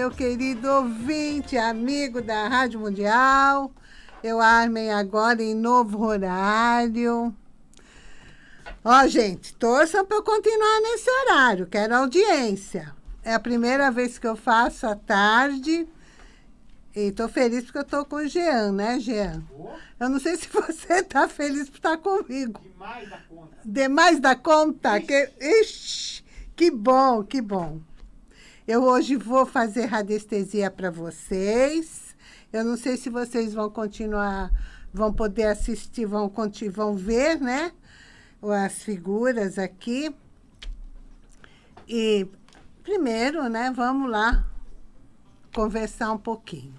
meu querido ouvinte, amigo da Rádio Mundial. Eu armei agora em novo horário. Ó, gente, torçam para eu continuar nesse horário, quero audiência. É a primeira vez que eu faço à tarde. E tô feliz porque eu tô com o Jean, né, Jean? Eu não sei se você tá feliz por estar comigo. Demais da conta. Demais da conta? Que, ixi, que bom, que bom. Eu hoje vou fazer radiestesia para vocês. Eu não sei se vocês vão continuar, vão poder assistir, vão, vão ver, né? As figuras aqui. E primeiro, né, vamos lá conversar um pouquinho.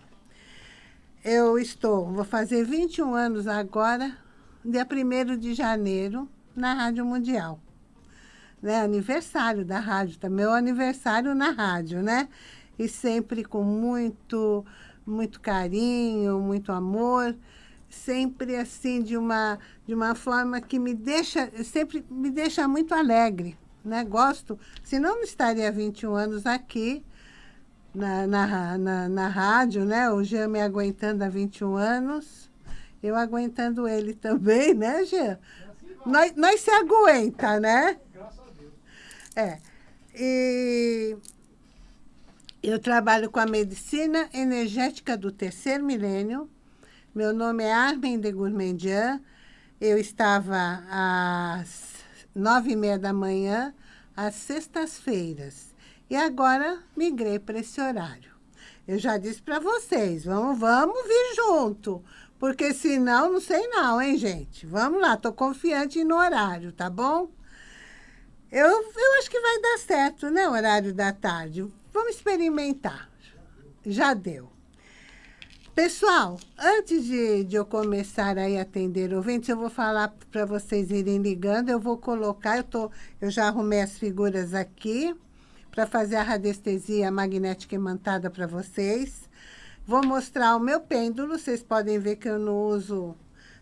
Eu estou, vou fazer 21 anos agora, dia 1 de janeiro, na Rádio Mundial. Né? Aniversário da rádio, também meu aniversário na rádio, né? E sempre com muito, muito carinho, muito amor, sempre assim, de uma, de uma forma que me deixa, sempre me deixa muito alegre, né? Gosto, senão não estaria 21 anos aqui, na, na, na, na rádio, né? O Jean me aguentando há 21 anos, eu aguentando ele também, né, Jean? Nós, nós se aguenta, né? É. E eu trabalho com a medicina energética do terceiro milênio. Meu nome é Armin de Gourmandian. Eu estava às nove e meia da manhã, às sextas-feiras e agora migrei para esse horário. Eu já disse para vocês, vamos, vamos vir junto. Porque senão, não sei não, hein, gente? Vamos lá, tô confiante no horário, tá bom? Eu, eu acho que vai dar certo, né, horário da tarde. Vamos experimentar. Já deu. Pessoal, antes de, de eu começar aí a atender ouvintes, eu vou falar para vocês irem ligando. Eu vou colocar, eu, tô, eu já arrumei as figuras aqui para fazer a radiestesia magnética imantada para vocês. Vou mostrar o meu pêndulo, vocês podem ver que eu não uso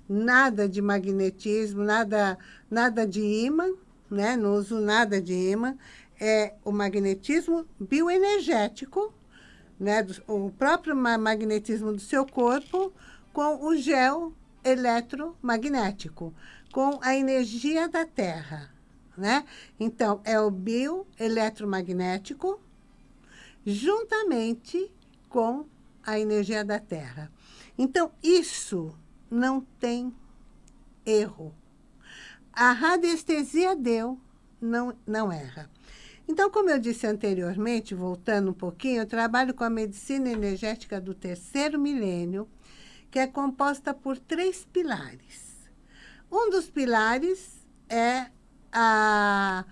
nada de magnetismo, nada, nada de imã, né? Não uso nada de imã. É o magnetismo bioenergético, né? O próprio magnetismo do seu corpo com o gel eletromagnético, com a energia da Terra né? Então, é o bioeletromagnético juntamente com a energia da Terra. Então, isso não tem erro. A radiestesia deu, não, não erra. Então, como eu disse anteriormente, voltando um pouquinho, eu trabalho com a medicina energética do terceiro milênio, que é composta por três pilares. Um dos pilares é a,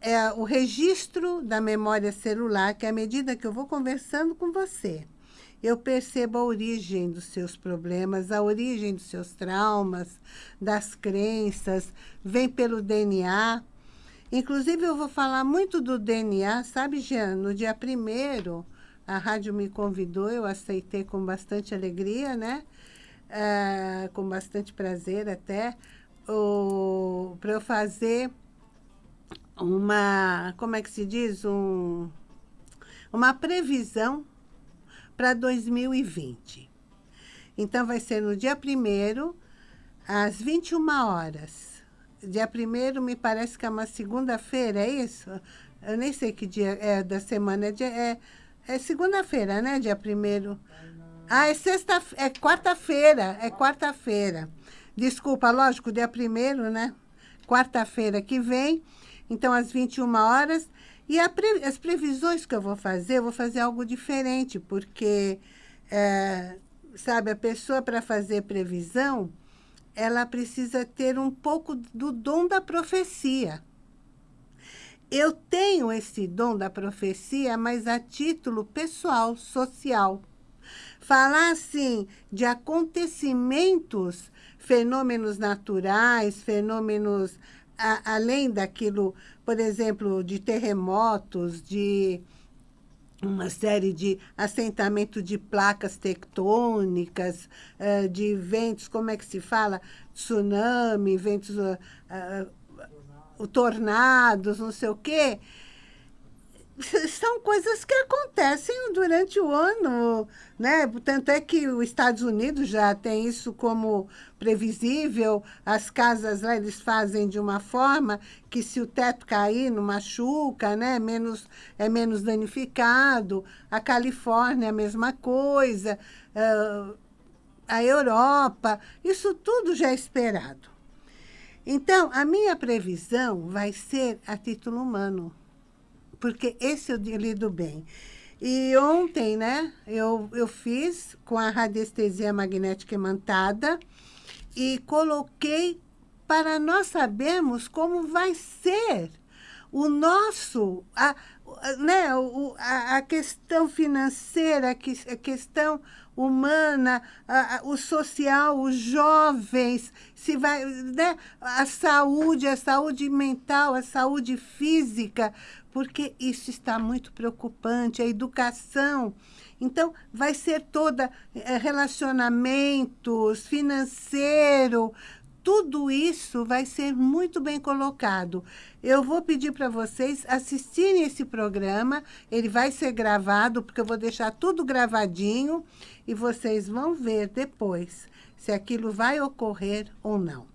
é o registro da memória celular, que à medida que eu vou conversando com você, eu percebo a origem dos seus problemas, a origem dos seus traumas, das crenças, vem pelo DNA. Inclusive, eu vou falar muito do DNA, sabe, Jean? No dia primeiro, a rádio me convidou, eu aceitei com bastante alegria, né? É, com bastante prazer até, para eu fazer uma, como é que se diz? Um, uma previsão para 2020. Então, vai ser no dia 1 às 21 horas. Dia 1 me parece que é uma segunda-feira, é isso? Eu nem sei que dia é da semana. É, dia, é, é segunda-feira, né? Dia 1 Ah, é sexta é quarta-feira, é quarta-feira. Desculpa, lógico, dia 1 né? Quarta-feira que vem. Então, às 21 horas. E pre, as previsões que eu vou fazer, eu vou fazer algo diferente, porque, é, sabe, a pessoa para fazer previsão, ela precisa ter um pouco do dom da profecia. Eu tenho esse dom da profecia, mas a título pessoal, social. Falar, assim, de acontecimentos, fenômenos naturais, fenômenos a, além daquilo, por exemplo, de terremotos, de uma série de assentamento de placas tectônicas, uh, de ventos, como é que se fala? Tsunami, ventos, uh, uh, tornados, não sei o quê. são coisas que acontecem durante o ano, né? Tanto é que os Estados Unidos já tem isso como previsível, as casas lá eles fazem de uma forma que se o teto cair não machuca, né? Menos, é menos danificado. A Califórnia a mesma coisa, uh, a Europa, isso tudo já é esperado. Então, a minha previsão vai ser a título humano porque esse eu lido bem. E ontem, né, eu, eu fiz com a radiestesia magnética imantada e coloquei para nós sabermos como vai ser o nosso, a, né, a, a questão financeira, a questão humana, a, a, o social, os jovens, se vai, né, a saúde, a saúde mental, a saúde física, porque isso está muito preocupante, a educação. Então, vai ser toda é, relacionamentos, financeiro, tudo isso vai ser muito bem colocado. Eu vou pedir para vocês assistirem esse programa, ele vai ser gravado, porque eu vou deixar tudo gravadinho, e vocês vão ver depois se aquilo vai ocorrer ou não.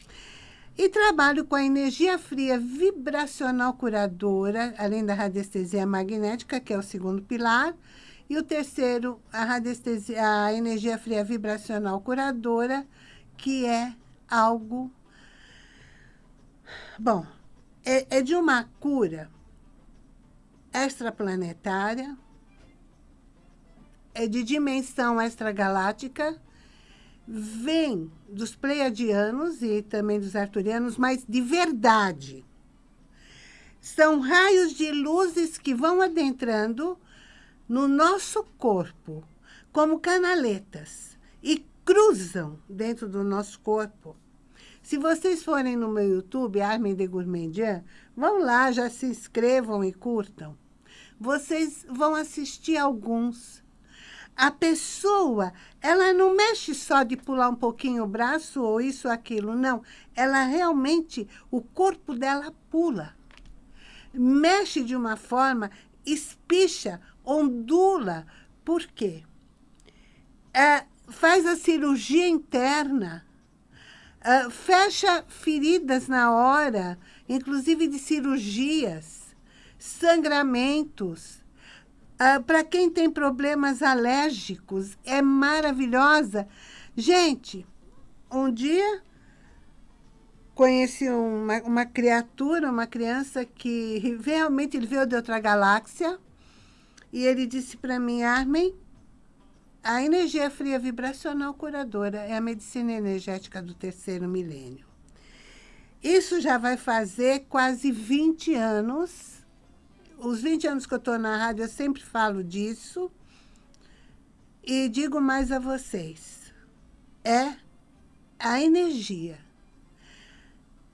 E trabalho com a energia fria vibracional curadora, além da radiestesia magnética, que é o segundo pilar. E o terceiro, a, radiestesia, a energia fria vibracional curadora, que é algo... Bom, é, é de uma cura extraplanetária, é de dimensão extragaláctica, vem dos pleiadianos e também dos arturianos, mas de verdade. São raios de luzes que vão adentrando no nosso corpo, como canaletas, e cruzam dentro do nosso corpo. Se vocês forem no meu YouTube, Armin de Gourmandian, vão lá, já se inscrevam e curtam. Vocês vão assistir alguns a pessoa, ela não mexe só de pular um pouquinho o braço ou isso aquilo, não. Ela realmente, o corpo dela pula. Mexe de uma forma, espicha, ondula. Por quê? É, faz a cirurgia interna, é, fecha feridas na hora, inclusive de cirurgias, sangramentos, ah, Para quem tem problemas alérgicos, é maravilhosa. Gente, um dia conheci uma, uma criatura, uma criança que realmente ele veio de outra galáxia e ele disse para mim, Armin, a energia fria vibracional curadora é a medicina energética do terceiro milênio. Isso já vai fazer quase 20 anos os 20 anos que eu estou na rádio, eu sempre falo disso. E digo mais a vocês. É a energia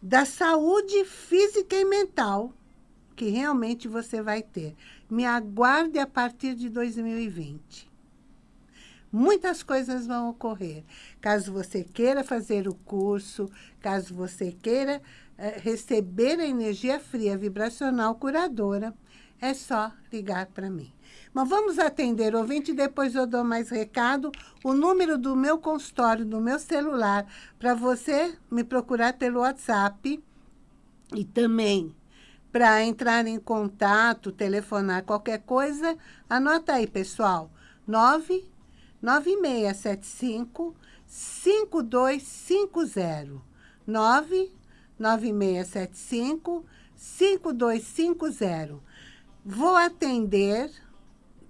da saúde física e mental que realmente você vai ter. Me aguarde a partir de 2020. Muitas coisas vão ocorrer. Caso você queira fazer o curso, caso você queira eh, receber a energia fria vibracional curadora, é só ligar para mim. Mas vamos atender ouvinte, depois eu dou mais recado. O número do meu consultório, do meu celular, para você me procurar pelo WhatsApp. E também, para entrar em contato, telefonar, qualquer coisa, anota aí, pessoal. 99675 5250. 99675 5250. Vou atender,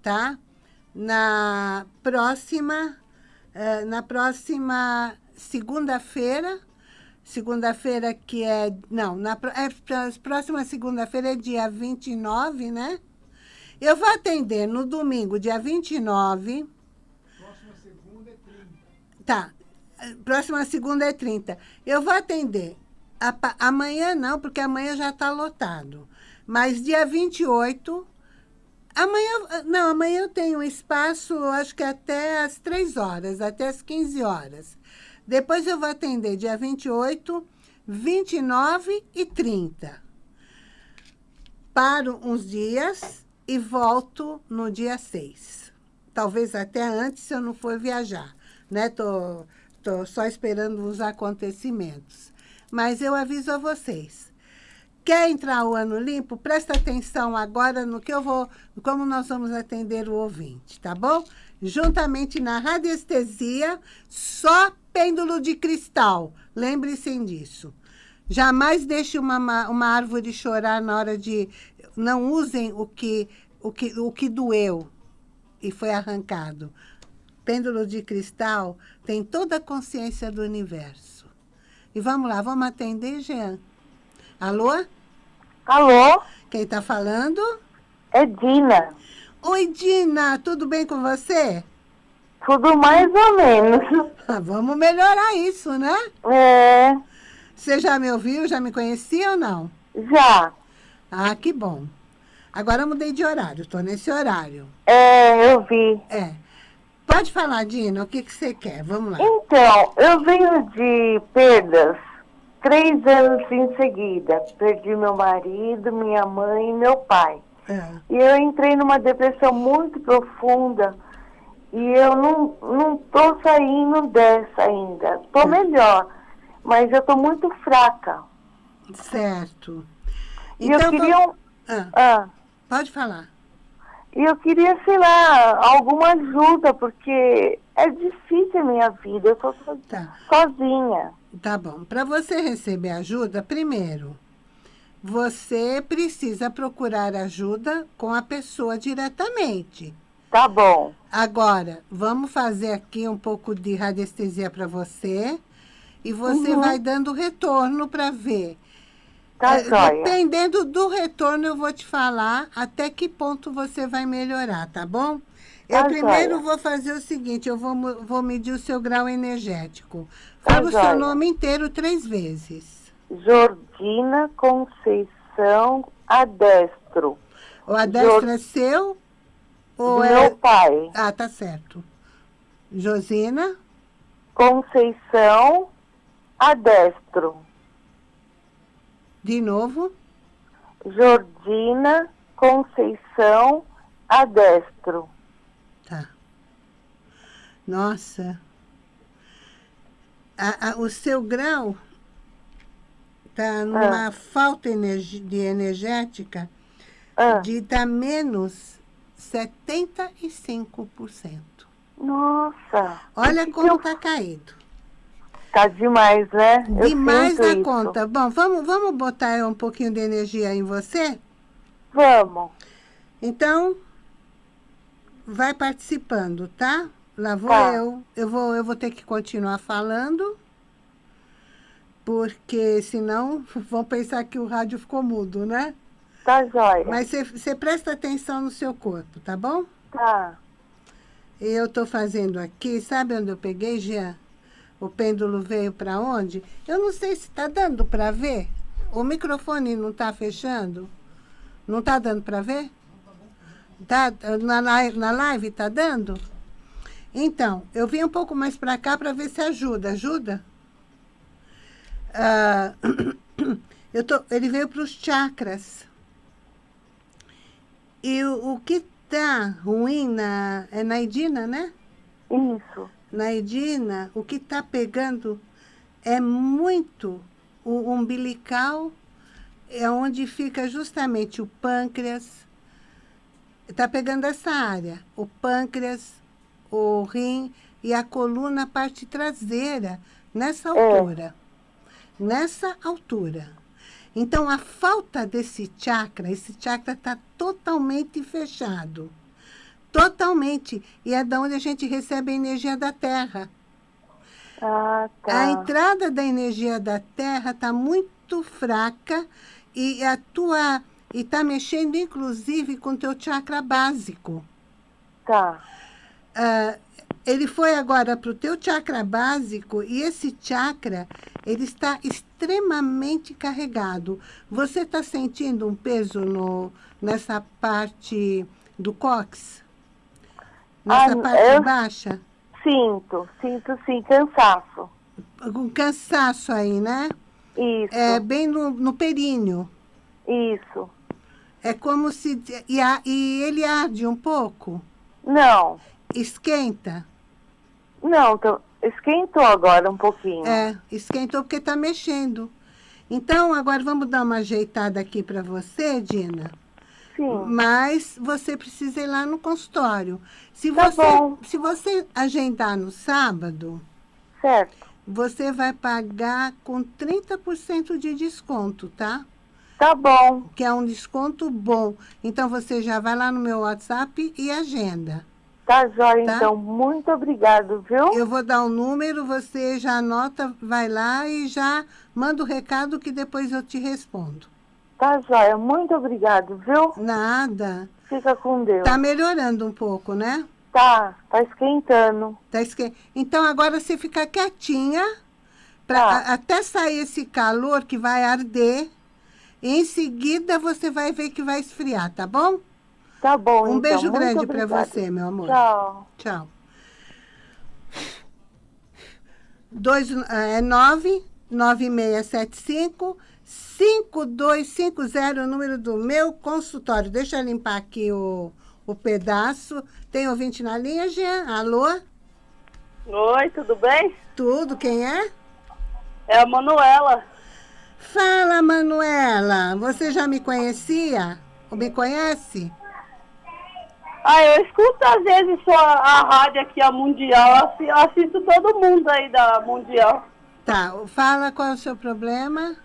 tá? Na próxima, uh, na próxima segunda-feira, segunda-feira que é, não, na é, próxima segunda-feira é dia 29, né? Eu vou atender no domingo, dia 29. Próxima segunda é 30. Tá, próxima segunda é 30. Eu vou atender. A, amanhã não, porque amanhã já está lotado. Mas dia 28, amanhã, não, amanhã eu tenho espaço, acho que até às 3 horas, até às 15 horas. Depois eu vou atender dia 28, 29 e 30. Paro uns dias e volto no dia 6. Talvez até antes, se eu não for viajar. Né? Tô, tô só esperando os acontecimentos. Mas eu aviso a vocês. Quer entrar o ano limpo? Presta atenção agora no que eu vou, como nós vamos atender o ouvinte, tá bom? Juntamente na radiestesia, só pêndulo de cristal. Lembre-se disso. Jamais deixe uma, uma árvore chorar na hora de... Não usem o que, o que, o que doeu e foi arrancado. Pêndulo de cristal tem toda a consciência do universo. E vamos lá, vamos atender, Jean. Alô? Alô? Quem está falando? É Dina. Oi, Dina, tudo bem com você? Tudo mais ou menos. Vamos melhorar isso, né? É. Você já me ouviu? Já me conhecia ou não? Já. Ah, que bom. Agora eu mudei de horário, estou nesse horário. É, eu vi. É. Pode falar, Dina, o que, que você quer? Vamos lá. Então, eu venho de perdas três anos em seguida. Perdi meu marido, minha mãe e meu pai. É. E eu entrei numa depressão muito profunda e eu não, não tô saindo dessa ainda. Tô É. melhor, mas eu tô muito fraca. Certo. E eu queria... vamos- Ah, Ah, pode falar. e eu queria, sei lá, alguma ajuda, porque é difícil a minha vida. Eu tô Tá. sozinha. Tá bom. Para você receber ajuda, primeiro, você precisa procurar ajuda com a pessoa diretamente. Tá bom. Agora, vamos fazer aqui um pouco de radiestesia para você. E você Uhum. vai dando retorno para ver. Tá É, joia. Dependendo do retorno, eu vou te falar até que ponto você vai melhorar, tá bom? Eu Tá primeiro joia. vou fazer o seguinte, eu vou, vou medir o seu grau energético. Tá Fala o seu joia. nome inteiro três vezes. Jordina Conceição Adestro. O adestro é seu? Ou é... meu pai. Ah, tá certo. Josina? Conceição Adestro. De novo? Jordina Conceição Adestro. Nossa. A- a- o seu grau tá numa falta de energética Ah, de tá menos 75%. nossa. Olha como que eu- tá caído. Tá demais, né? Demais da isso. conta. Bom, vamos, vamos botar um pouquinho de energia em você? Vamos. Então, vai participando, tá? Lá vou Tá. eu. Eu vou, eu vou ter que continuar falando, porque senão vão pensar que o rádio ficou mudo, né? Tá jóia. Mas você- presta atenção no seu corpo, tá bom? Tá. Eu estou fazendo aqui, sabe onde eu peguei, Jean? O pêndulo veio para onde? Eu não sei se está dando para ver. O microfone não está fechando? Não está dando para ver? Tá, na, na live está dando? Então, eu vim um pouco mais para cá para ver se ajuda. Ajuda? Ah, eu tô, ele veio para os chakras. E o, o que está ruim na, é na Edina, né? Isso. Na Edina, o que está pegando é muito o umbilical, é onde fica justamente o pâncreas. Está pegando essa área, o pâncreas, o rim e a coluna, a parte traseira, nessa altura. Nessa altura. Então, a falta desse chakra, esse chakra está totalmente fechado. Totalmente. E é da onde a gente recebe a energia da Terra. Ah, A tá. entrada da energia da Terra está muito fraca e a tua e está mexendo inclusive com o teu chakra básico. Tá. Ah, ele foi agora para o teu chakra básico e esse chakra ele está extremamente carregado. Você está sentindo um peso no, nessa parte do cóccix? Nessa Ah, parte eu- baixa? Sinto, sinto sim, cansaço. Com cansaço aí, né? Isso, É bem no, no períneo. isso. É como se... E, e ele arde um pouco? Não. Esquenta? Não, tô, esquentou agora um pouquinho. É, esquentou porque está mexendo. Então, agora vamos dar uma ajeitada aqui para você, Dina? Sim. Mas você precisa ir lá no consultório. Se Tá você, bom. se você agendar no sábado, Certo. você vai pagar com 30% de desconto, tá? Tá bom. Que é um desconto bom. Então, você já vai lá no meu WhatsApp e agenda. Tá jóia, Tá. então. Muito obrigado, viu? Eu vou dar o número, você já anota, vai lá e já manda o recado que depois eu te respondo. Tá jóia. Muito obrigado, viu? Nada. Fica com Deus. Tá melhorando um pouco, né? Tá, tá esquentando. Tá esque... Então, agora você fica quietinha, pra, Tá. a- até sair esse calor que vai arder. Em seguida, você vai ver que vai esfriar, tá bom? Tá bom, Um então. beijo Muito grande para você, meu amor. Tchau. Tchau. Dois, é 9 9675 5250, o número do meu consultório. Deixa eu limpar aqui o, o pedaço. Tem ouvinte na linha, Jean? Alô? Oi, tudo bem? Tudo, quem é? É a Manuela. Fala, Manuela. Você já me conhecia? Ou me conhece? Ah, eu escuto às vezes só a rádio aqui, a Mundial. Eu assi- eu assisto todo mundo aí da Mundial. Tá, fala qual é o seu problema.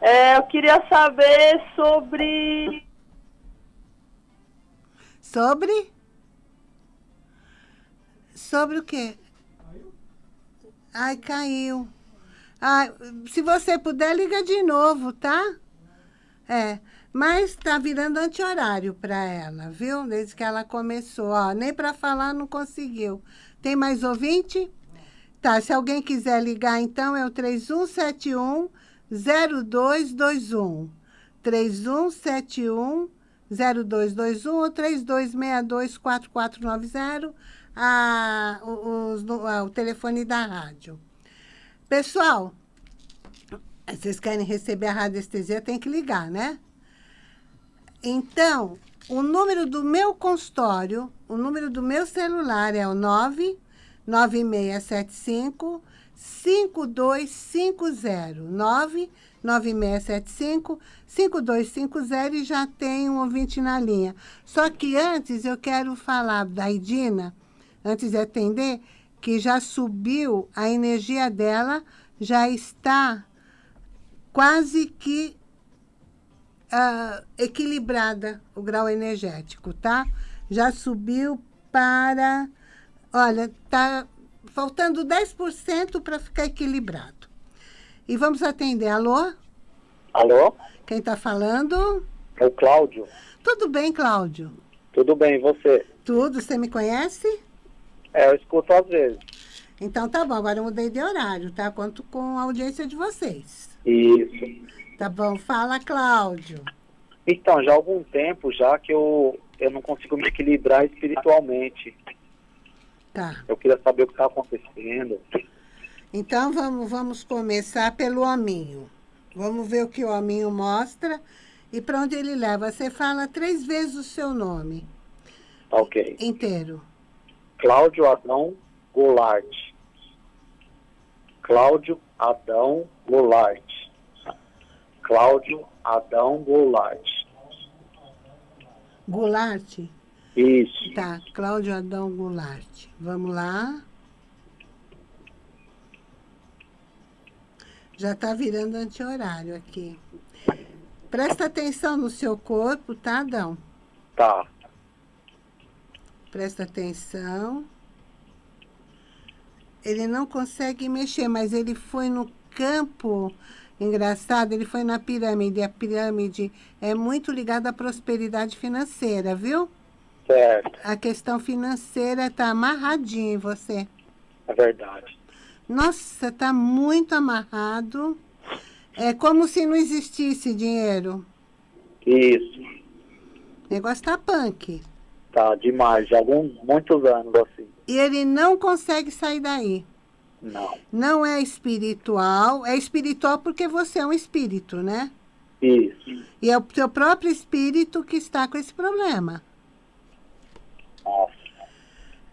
É, eu queria saber sobre. Sobre? Sobre o quê? Ai, caiu. Ai, se você puder, liga de novo, tá? É, mas tá virando anti-horário para ela, viu? Desde que ela começou, ó, nem para falar não conseguiu. Tem mais ouvinte? Tá, se alguém quiser ligar, então, é o 3171 0221. 3171 0221 ou 3262 4490, a, os- a- o telefone da rádio. Pessoal, vocês querem receber a radiestesia, tem que ligar, né? Então, o número do meu consultório, o número do meu celular é o 99675 5250. 99675 5250 e já tem um ouvinte na linha. Só que antes eu quero falar da Idina, antes de atender, que já subiu a energia dela, já está quase que ah, equilibrada o grau energético, tá? Já subiu para... Olha, tá faltando 10% para ficar equilibrado. E vamos atender. Alô? Alô? Quem está falando? É o Cláudio. Tudo bem, Cláudio? Tudo bem, e você? Tudo, você me conhece? É, eu escuto às vezes. Então tá bom, agora eu mudei de horário, tá? Conto com a audiência de vocês. Isso. Tá bom? Fala, Cláudio. Então, já há algum tempo já que eu, eu não consigo me equilibrar espiritualmente. Tá. Eu queria saber o que está acontecendo. Então vamos, vamos começar pelo hominho. Vamos ver o que o hominho mostra e para onde ele leva. Você fala três vezes o seu nome ok. inteiro. Cláudio Adão Goulart. Cláudio Adão Goulart. Cláudio Adão Goulart. Goulart? Isso. Tá, Cláudio Adão Goulart. Vamos lá. Já está virando anti-horário aqui. Presta atenção no seu corpo, tá, Adão? Tá. Presta atenção. Ele não consegue mexer, mas ele foi no campo. Engraçado, ele foi na pirâmide. A pirâmide é muito ligada à prosperidade financeira, viu? Certo. A questão financeira está amarradinha em você. É verdade. Nossa, está muito amarrado. É como se não existisse dinheiro. Isso. O negócio está punk. Tá demais. Já há alguns, muitos anos assim. E ele não consegue sair daí. Não. Não é espiritual. É espiritual porque você é um espírito, né? Isso. E é o teu próprio espírito que está com esse problema. Nossa.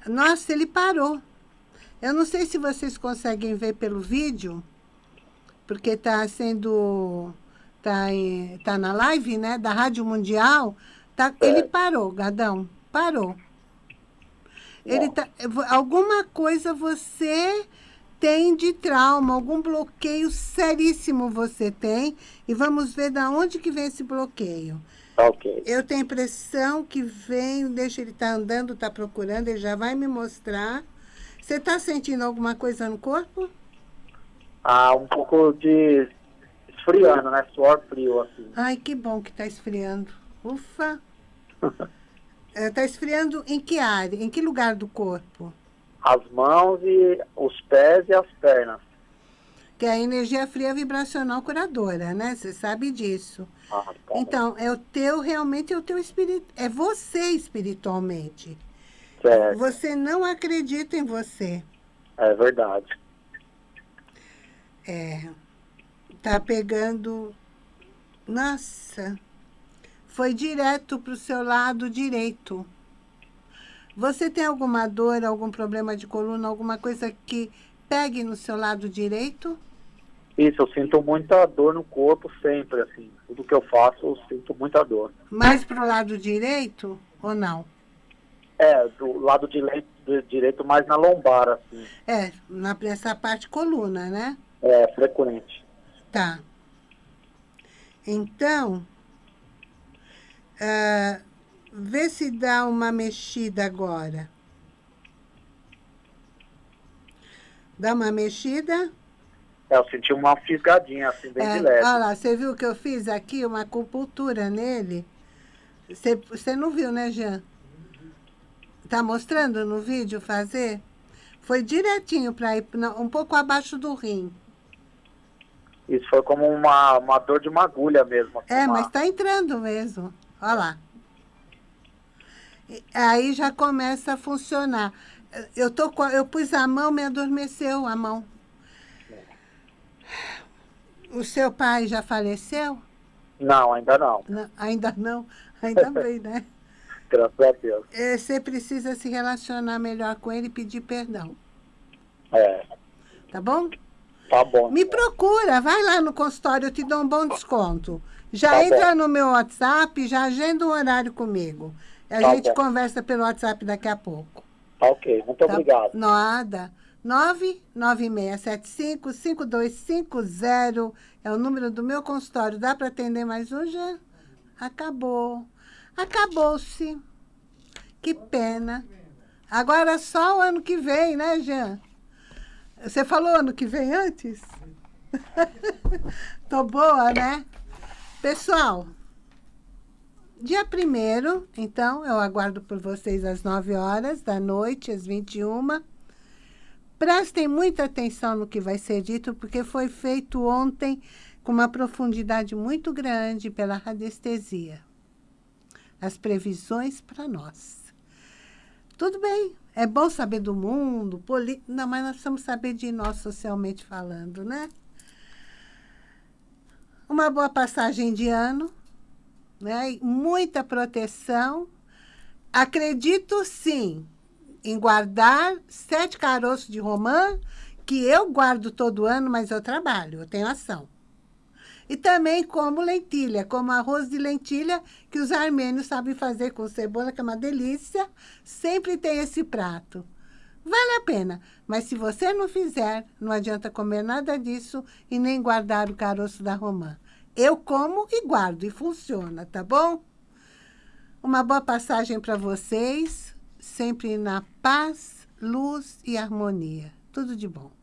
Nossa, ele parou. Eu não sei se vocês conseguem ver pelo vídeo, porque está sendo... Está tá na live, né? Da Rádio Mundial. Tá, É. Ele parou, Gadão. Parou. Ele tá, alguma coisa você tem de trauma, algum bloqueio seríssimo você tem. E vamos ver da onde que vem esse bloqueio. Tá ok. Eu tenho a impressão que vem, deixa ele estar andando, está procurando, ele já vai me mostrar. Você está sentindo alguma coisa no corpo? Ah, um pouco de esfriando, né? Suor frio, assim. Ai, que bom que está esfriando. Ufa! Está esfriando em que área? Em que lugar do corpo? As mãos e os pés e as pernas. Que é a energia fria vibracional curadora, né? Você sabe disso. Ah, tá. Então, é o teu, realmente é o teu espírito. É você espiritualmente. Certo. Você não acredita em você. É verdade. É. Tá pegando. Nossa. Foi direto para o seu lado direito. Você tem alguma dor, algum problema de coluna, alguma coisa que pegue no seu lado direito? Isso, eu sinto muita dor no corpo sempre, assim. Tudo que eu faço, eu sinto muita dor. Mais para o lado direito ou não? É, do lado direito, do direito mais na lombar, assim. É, na, nessa parte coluna, né? É frequente. Tá. Então, ah, vê se dá uma mexida agora. Dá uma mexida. É, eu senti uma fisgadinha, assim, bem É, de leve. olha lá, você viu que eu fiz aqui uma acupuntura nele? Você, você não viu, né, Jean? Tá mostrando no vídeo fazer? Foi direitinho para ir não, um pouco abaixo do rim. Isso foi como uma, uma dor de uma agulha mesmo. assim, É, uma- mas tá entrando mesmo. Olha lá. Aí já começa a funcionar. Eu, tô, eu pus a mão, me adormeceu a mão. O seu pai já faleceu? Não, ainda não. Não, ainda não. Ainda bem, né? Graças a Deus. É, Você precisa se relacionar melhor com ele e pedir perdão. É, Tá bom? tá bom. Me procura, vai lá no consultório, eu te dou um bom desconto. Já Tá entra bom. no meu WhatsApp, já agenda um horário comigo. A Tá gente bom. conversa pelo WhatsApp daqui a pouco. Tá ok, muito Tá? obrigado. Nada. 99675-5250 é o número do meu consultório. Dá para atender mais um, já? Acabou. Acabou-se. Que pena. Agora só o ano que vem, né, Jean? Você falou ano que vem antes? Tô boa, né? Pessoal, dia 1 então, eu aguardo por vocês às 9 horas da noite, às 21 Prestem muita atenção no que vai ser dito, porque foi feito ontem com uma profundidade muito grande pela radiestesia. As previsões para nós. Tudo bem, é bom saber do mundo, poli... não, mas nós precisamos saber de nós socialmente falando, né? Uma boa passagem de ano, né? Muita proteção. Acredito sim em guardar sete caroços de romã, que eu guardo todo ano, mas eu trabalho, eu tenho ação. E também como lentilha, como arroz de lentilha, que os armênios sabem fazer com cebola, que é uma delícia. Sempre tem esse prato. Vale a pena, mas se você não fizer, não adianta comer nada disso e nem guardar o caroço da romã. Eu como e guardo, e funciona, tá bom? Uma boa passagem para vocês, sempre na paz, luz e harmonia. Tudo de bom.